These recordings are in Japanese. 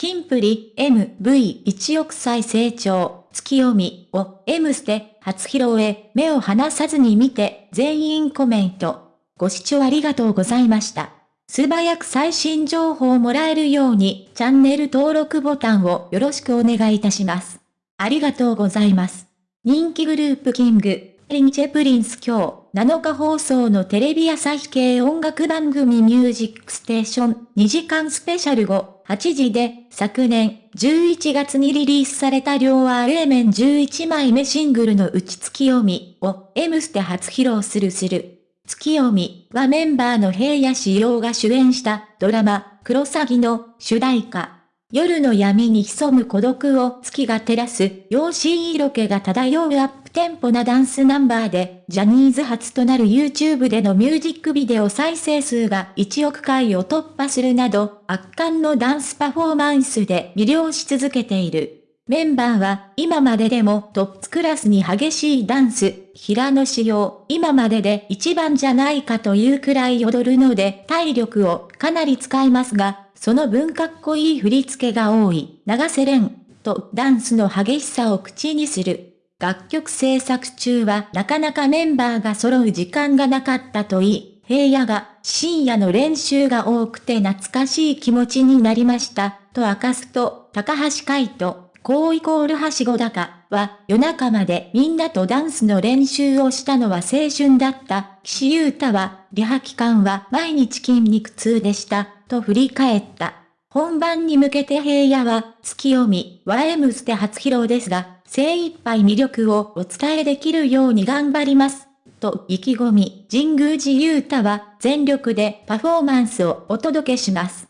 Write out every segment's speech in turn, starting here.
キンプリ MV1 億再生超、ツキヨミを M ステ初披露へ目を離さずに見て全員コメント。ご視聴ありがとうございました。素早く最新情報をもらえるようにチャンネル登録ボタンをよろしくお願いいたします。ありがとうございます。人気グループ King & Prince 今日7日放送のテレビ朝日系音楽番組ミュージックステーション2時間スペシャル後8時で昨年11月にリリースされた両 R 面11枚目シングルのうちツキヨミを M ステ初披露するする。月読みはメンバーの平野志陽が主演したドラマ、クロサギの主題歌。夜の闇に潜む孤独を月が照らす、陽子色気が漂うアップテンポなダンスナンバーで、ジャニーズ初となる YouTube でのミュージックビデオ再生数が1億回を突破するなど、圧巻のダンスパフォーマンスで魅了し続けている。メンバーは今まででもトップクラスに激しいダンス、平野仕様、今までで一番じゃないかというくらい踊るので体力をかなり使いますが、その分かっこいい振り付けが多い、長瀬廉とダンスの激しさを口にする。楽曲制作中はなかなかメンバーが揃う時間がなかったといい、平野が深夜の練習が多くて懐かしい気持ちになりました、と明かすと、高橋海人、こうイコールはしご高は夜中までみんなとダンスの練習をしたのは青春だった。岸優太は、リハ期間は毎日筋肉痛でした、と振り返った。本番に向けて平野は、ツキヨミ、を M ステ初披露ですが、精一杯魅力をお伝えできるように頑張ります。と意気込み、神宮寺勇太は全力でパフォーマンスをお届けします。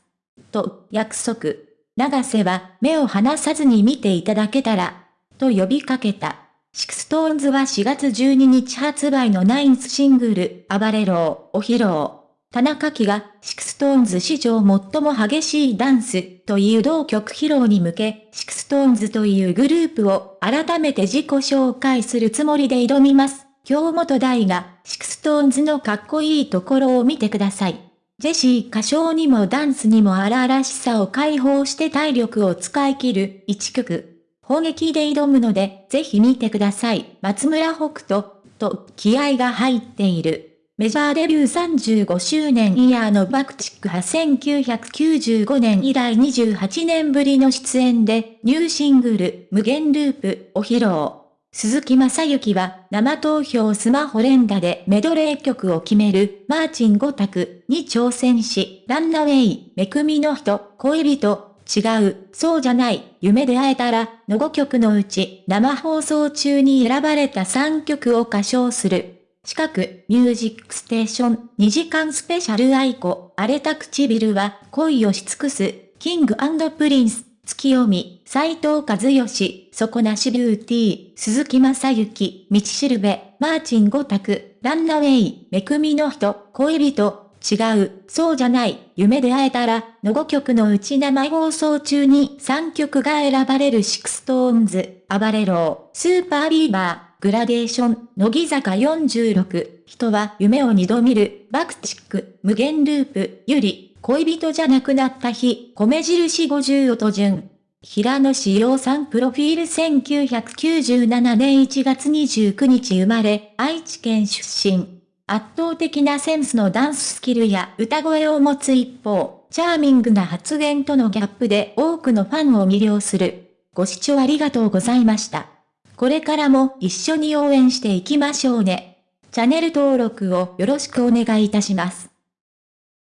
と約束。永瀬は目を離さずに見ていただけたら、と呼びかけた。 SixTONES は4月12日発売の ninth シングル、 ABARERO を披露。田中樹が、 SixTONES 史上最も激しいダンスという同曲披露に向け、 SixTONES というグループを改めて自己紹介するつもりで挑みます。京本大我、SixTONES のかっこいいところを見てください。ジェシー歌唱にもダンスにも荒々しさを解放して体力を使い切る一曲。本気で挑むので、ぜひ見てください。松村北斗、と気合が入っている。メジャーデビュー35周年イヤーのバクチック派1995年以来28年ぶりの出演で、ニューシングル、無限ループを披露。鈴木正幸は生投票スマホ連打でメドレー曲を決めるマーチン5択に挑戦し、ランナウェイ、めくみの人、恋人、違う、そうじゃない、夢で会えたら、の5曲のうち生放送中に選ばれた3曲を歌唱する。近く、ミュージックステーション2時間スペシャル愛子、荒れた唇は恋をし尽くす、キングプリンス。月読み、斎藤和義、底なしビューティー、鈴木正幸、道しるべ、マーチン五択、ランナウェイ、めくみの人、恋人、違う、そうじゃない、夢で会えたら、の5曲のうち生放送中に3曲が選ばれるシクストーンズ、暴れろスーパービーバー、グラデーション、乃木坂46、人は夢を二度見る、バクチック、無限ループ、ゆり、恋人じゃなくなった日、米印50音順。平野志陽さんプロフィール1997年1月29日生まれ、愛知県出身。圧倒的なセンスのダンススキルや歌声を持つ一方、チャーミングな発言とのギャップで多くのファンを魅了する。ご視聴ありがとうございました。これからも一緒に応援していきましょうね。チャンネル登録をよろしくお願いいたします。